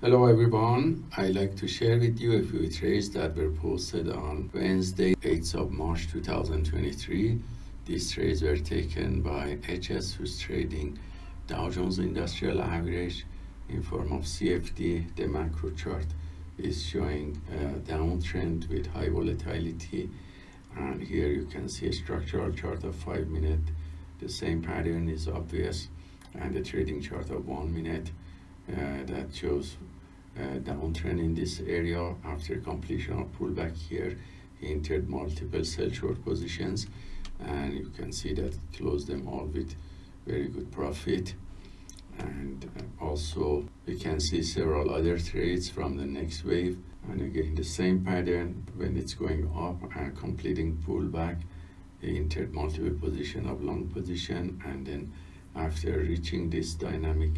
Hello everyone, I'd like to share with you a few trades that were posted on Wednesday, 8th of March 2023. These trades were taken by HS who's trading Dow Jones Industrial Average in form of CFD. The macro chart is showing a downtrend with high volatility and here you can see a structural chart of 5 minute. The same pattern is obvious and the trading chart of 1 minute that shows uh, downtrend in this area after completion of pullback here. He entered multiple sell short positions and you can see that closed them all with very good profit. And uh, also we can see several other trades from the next wave. And again the same pattern when it's going up and completing pullback. He entered multiple position of long position and then after reaching this dynamic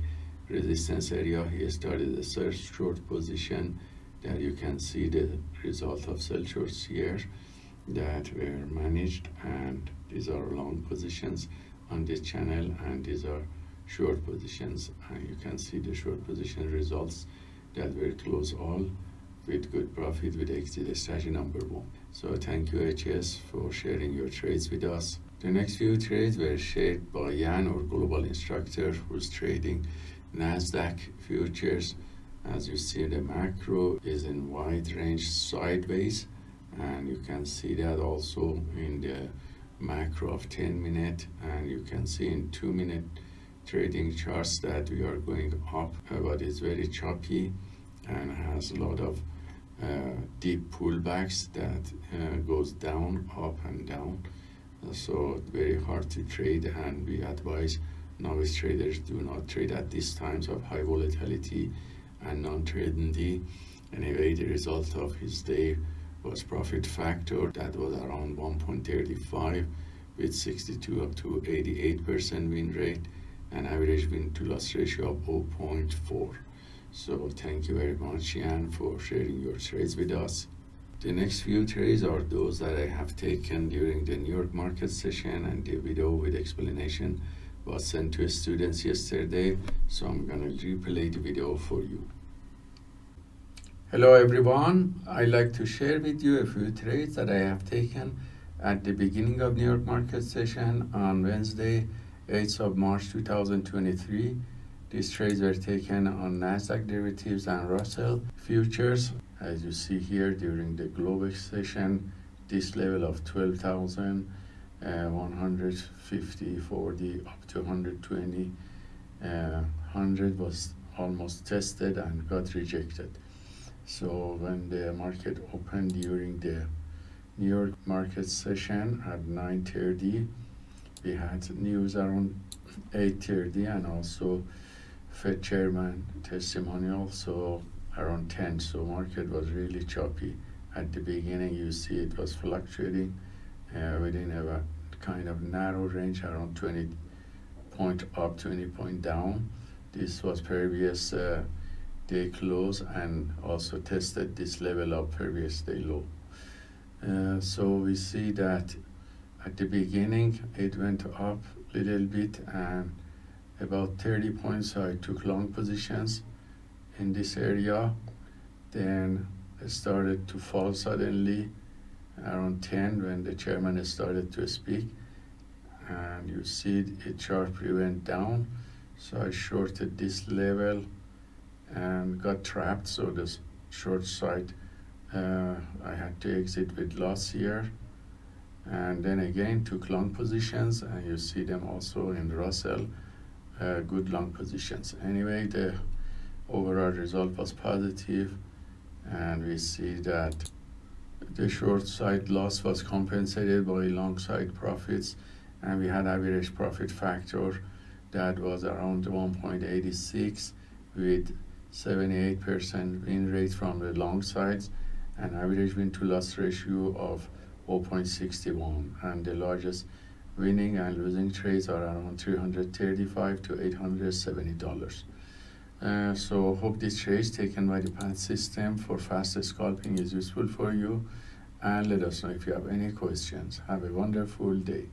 resistance area he started a search short position that you can see the result of sell shorts here that were managed and these are long positions on this channel and these are short positions. And you can see the short position results that were close all with good profit with exit strategy number one. So thank you hs for sharing your trades with us. The next few trades were shared by Jan, our global instructor, who's trading NASDAQ futures. As you see, the macro is in wide range sideways, and you can see that also in the macro of 10 minute, and you can see in 2 minute trading charts that we are going up, but it's very choppy and has a lot of uh, deep pullbacks that uh, goes down, up and down so very hard to trade and we advise novice traders do not trade at these times of high volatility and non-trading day. anyway the result of his day was profit factor that was around 1.35 with 62 up to 88 percent win rate and average win to loss ratio of 0.4 so thank you very much Ian for sharing your trades with us the next few trades are those that I have taken during the New York market session and the video with explanation was sent to students yesterday. So I'm gonna replay the video for you. Hello everyone. I'd like to share with you a few trades that I have taken at the beginning of New York market session on Wednesday, 8th of March 2023. These trades were taken on NASDAQ derivatives and Russell futures as you see here during the Globex session this level of 12,000 uh, 150 40 up to 120 uh, 100 was almost tested and got rejected. So when the market opened during the New York market session at 9:30 we had news around 8:30 and also Fed chairman testimonial so around 10 so market was really choppy. At the beginning you see it was fluctuating uh, within a kind of narrow range around 20 point up 20 point down. This was previous uh, day close and also tested this level of previous day low. Uh, so we see that at the beginning it went up a little bit and about 30 points I took long positions in this area. Then it started to fall suddenly around 10 when the chairman started to speak. And you see it sharply went down so I shorted this level and got trapped. So the short side uh, I had to exit with loss here. And then again took long positions and you see them also in Russell uh, good long positions. Anyway the overall result was positive and we see that the short side loss was compensated by long side profits and we had average profit factor that was around 1.86 with 78% win rate from the long sides and average win to loss ratio of 0.61 and the largest winning and losing trades are around 335 to 870 dollars uh, so hope this trade taken by the PAT system for faster scalping is useful for you and let us know if you have any questions. Have a wonderful day.